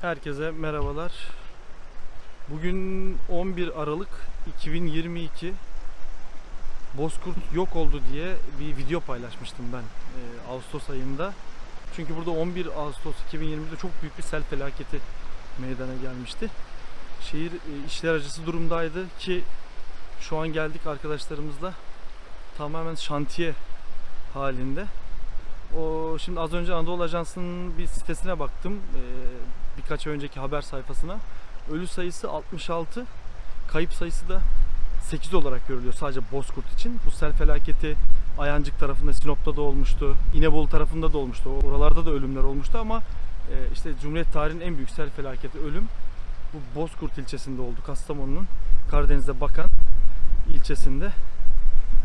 Herkese merhabalar. Bugün 11 Aralık 2022. Bozkurt yok oldu diye bir video paylaşmıştım ben e, Ağustos ayında. Çünkü burada 11 Ağustos 2020'de çok büyük bir sel felaketi meydana gelmişti. Şehir e, işler acısı durumdaydı ki şu an geldik arkadaşlarımızla tamamen şantiye halinde. O şimdi az önce Anadolu Ajansı'nın bir sitesine baktım. Ee, birkaç önceki haber sayfasına. Ölü sayısı 66, kayıp sayısı da 8 olarak görülüyor sadece Bozkurt için. Bu sel felaketi Ayancık tarafında, Sinop'ta da olmuştu. İnebolu tarafında da olmuştu. Oralarda da ölümler olmuştu ama e, işte Cumhuriyet tarihinin en büyük sel felaketi ölüm bu Bozkurt ilçesinde oldu. Kastamonu'nun Karadeniz'e bakan ilçesinde.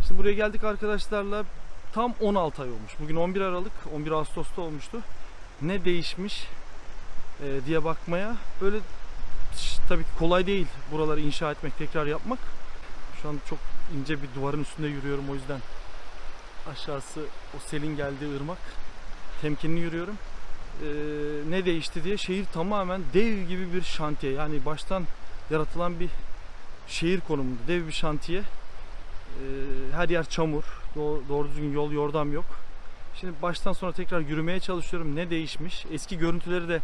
Şimdi buraya geldik arkadaşlarla tam 16 ay olmuş. Bugün 11 Aralık, 11 Ağustos'ta olmuştu. Ne değişmiş e, diye bakmaya böyle tabii ki kolay değil buraları inşa etmek, tekrar yapmak. Şu an çok ince bir duvarın üstünde yürüyorum o yüzden aşağısı o selin geldiği ırmak. Temkinli yürüyorum. E, ne değişti diye şehir tamamen dev gibi bir şantiye. Yani baştan yaratılan bir şehir konumunda dev bir şantiye. E, her yer çamur. Doğru, doğru düzgün yol yordam yok. Şimdi baştan sona tekrar yürümeye çalışıyorum. Ne değişmiş? Eski görüntüleri de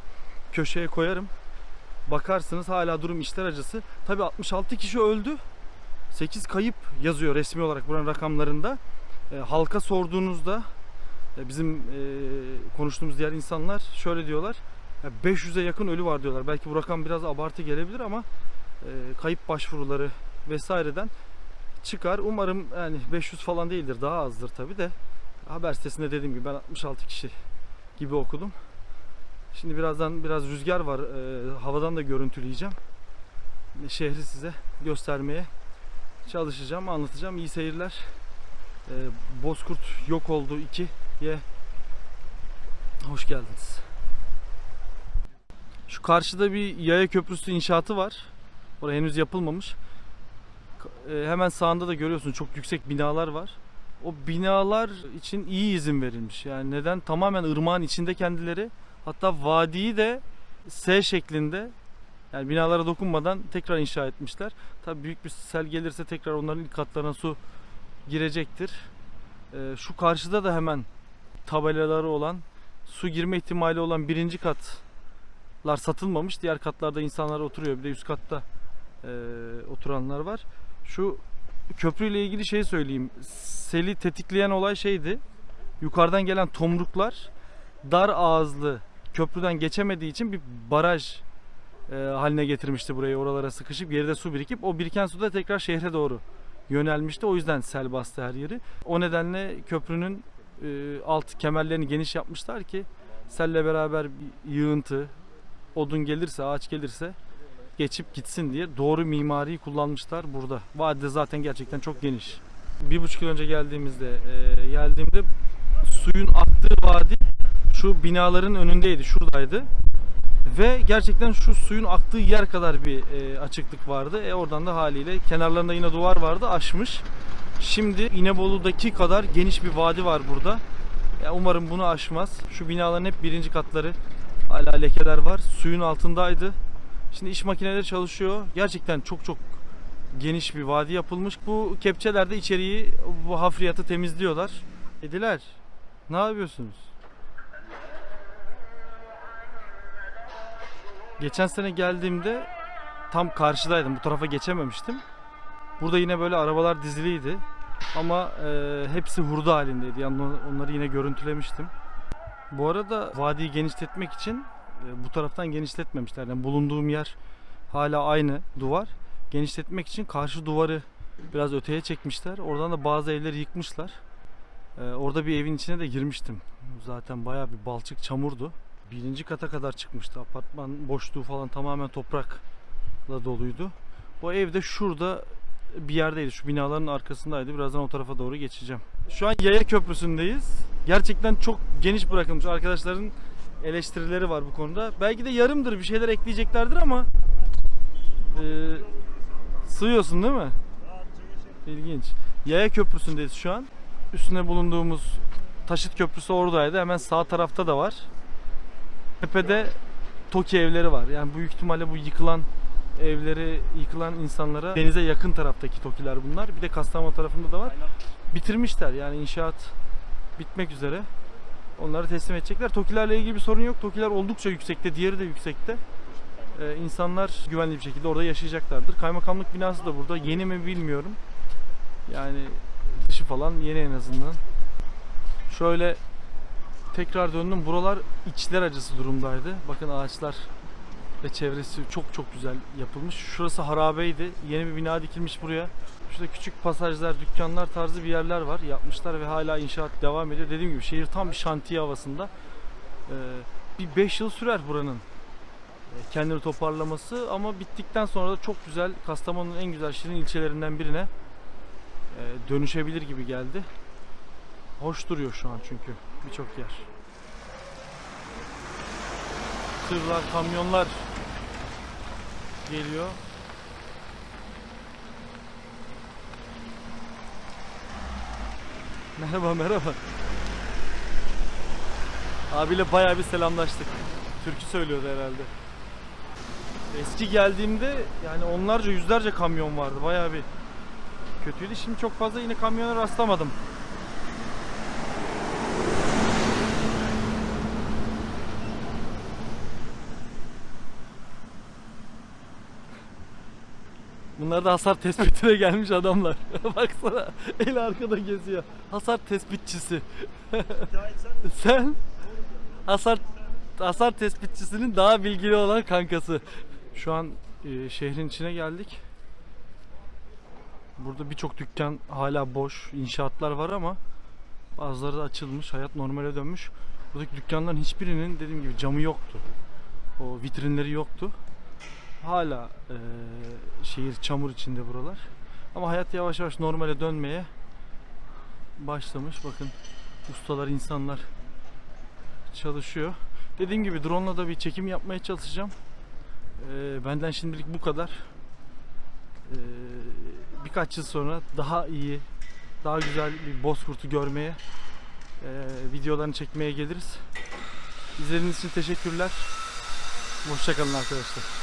köşeye koyarım. Bakarsınız hala durum işler acısı. Tabi 66 kişi öldü. 8 kayıp yazıyor resmi olarak buranın rakamlarında. E, halka sorduğunuzda e, bizim e, konuştuğumuz diğer insanlar şöyle diyorlar. Ya 500'e yakın ölü var diyorlar. Belki bu rakam biraz abartı gelebilir ama e, kayıp başvuruları vesaireden çıkar. Umarım yani 500 falan değildir. Daha azdır tabi de. Haber sitesinde dediğim gibi ben 66 kişi gibi okudum. Şimdi birazdan biraz rüzgar var. Ee, havadan da görüntüleyeceğim. Şehri size göstermeye çalışacağım, anlatacağım. İyi seyirler. Ee, Bozkurt yok oldu 2'ye hoş geldiniz. Şu karşıda bir yaya köprüsü inşaatı var. Orası henüz yapılmamış. Ee, hemen sağında da görüyorsun çok yüksek binalar var. O binalar için iyi izin verilmiş. Yani neden? Tamamen ırmağın içinde kendileri. Hatta vadiyi de S şeklinde yani binalara dokunmadan tekrar inşa etmişler. Tabii büyük bir sel gelirse tekrar onların ilk katlarına su girecektir. Ee, şu karşıda da hemen tabelaları olan su girme ihtimali olan birinci katlar satılmamış. Diğer katlarda insanlar oturuyor. Bir de üst katta e, oturanlar var. Şu köprüyle ilgili şey söyleyeyim. Seli tetikleyen olay şeydi. Yukarıdan gelen tomruklar dar ağızlı köprüden geçemediği için bir baraj e, haline getirmişti burayı oralara sıkışıp geride su birikip o biriken su da tekrar şehre doğru yönelmişti. O yüzden sel bastı her yeri. O nedenle köprünün e, alt kemerlerini geniş yapmışlar ki selle beraber bir yığıntı, odun gelirse, ağaç gelirse geçip gitsin diye doğru mimariyi kullanmışlar burada. Vadi zaten gerçekten çok geniş. Bir buçuk yıl önce geldiğimizde e, geldiğimde suyun aktığı vadi şu binaların önündeydi, şuradaydı. Ve gerçekten şu suyun aktığı yer kadar bir e, açıklık vardı. E oradan da haliyle kenarlarında yine duvar vardı, aşmış. Şimdi İnebolu'daki kadar geniş bir vadi var burada. Ya umarım bunu aşmaz. Şu binaların hep birinci katları hala lekeler var. Suyun altındaydı. Şimdi iş makineleri çalışıyor. Gerçekten çok çok geniş bir vadi yapılmış. Bu kepçeler de içeriği, bu hafriyatı temizliyorlar. Kediler, ne yapıyorsunuz? Geçen sene geldiğimde tam karşıdaydım. Bu tarafa geçememiştim. Burada yine böyle arabalar diziliydi. Ama e, hepsi hurda halindeydi. Yani on- onları yine görüntülemiştim. Bu arada vadiyi genişletmek için e, bu taraftan genişletmemişler. Yani bulunduğum yer hala aynı duvar. Genişletmek için karşı duvarı biraz öteye çekmişler. Oradan da bazı evleri yıkmışlar. E, orada bir evin içine de girmiştim. Zaten bayağı bir balçık çamurdu. Birinci kata kadar çıkmıştı. Apartman boşluğu falan tamamen toprakla doluydu. O ev de şurada bir yerdeydi. Şu binaların arkasındaydı. Birazdan o tarafa doğru geçeceğim. Şu an Yaya Köprüsü'ndeyiz. Gerçekten çok geniş bırakılmış. Arkadaşların eleştirileri var bu konuda. Belki de yarımdır bir şeyler ekleyeceklerdir ama e, sığıyorsun değil mi? İlginç. Yaya Köprüsü'ndeyiz şu an. Üstüne bulunduğumuz Taşıt Köprüsü oradaydı. Hemen sağ tarafta da var. Tepede TOKİ evleri var. Yani büyük ihtimalle bu yıkılan evleri yıkılan insanlara denize yakın taraftaki TOKİ'ler bunlar. Bir de Kastamonu tarafında da var. Bitirmişler yani inşaat bitmek üzere. Onları teslim edecekler. TOKİ'lerle ilgili bir sorun yok. TOKİ'ler oldukça yüksekte, diğeri de yüksekte. Ee, insanlar güvenli bir şekilde orada yaşayacaklardır. Kaymakamlık binası da burada. Yeni mi bilmiyorum. Yani dışı falan yeni en azından. Şöyle tekrar döndüm. Buralar içler acısı durumdaydı. Bakın ağaçlar ve çevresi çok çok güzel yapılmış. Şurası harabeydi. Yeni bir bina dikilmiş buraya. Şurada küçük pasajlar, dükkanlar tarzı bir yerler var. Yapmışlar ve hala inşaat devam ediyor. Dediğim gibi şehir tam bir şantiye havasında. Ee, bir 5 yıl sürer buranın e, kendini toparlaması ama bittikten sonra da çok güzel Kastamonu'nun en güzel şirin ilçelerinden birine e, dönüşebilir gibi geldi. Hoş duruyor şu an çünkü birçok yer. Tırlar, kamyonlar geliyor. Merhaba merhaba. Abiyle bayağı bir selamlaştık. Türkü söylüyordu herhalde. Eski geldiğimde yani onlarca yüzlerce kamyon vardı. Bayağı bir kötüydü. Şimdi çok fazla yine kamyona rastlamadım. Bunlar da hasar tespitine gelmiş adamlar. Baksana el arkada geziyor. Hasar tespitçisi. Sen hasar hasar tespitçisinin daha bilgili olan kankası. Şu an e, şehrin içine geldik. Burada birçok dükkan hala boş, inşaatlar var ama bazıları da açılmış, hayat normale dönmüş. Buradaki dükkanların hiçbirinin dediğim gibi camı yoktu. O vitrinleri yoktu. Hala e, şehir çamur içinde buralar. Ama hayat yavaş yavaş normale dönmeye başlamış. Bakın ustalar, insanlar çalışıyor. Dediğim gibi drone'la da bir çekim yapmaya çalışacağım. Ee, benden şimdilik bu kadar. Ee, birkaç yıl sonra daha iyi, daha güzel bir bozkurtu görmeye, e, videolarını çekmeye geliriz. İzlediğiniz için teşekkürler. Hoşçakalın arkadaşlar.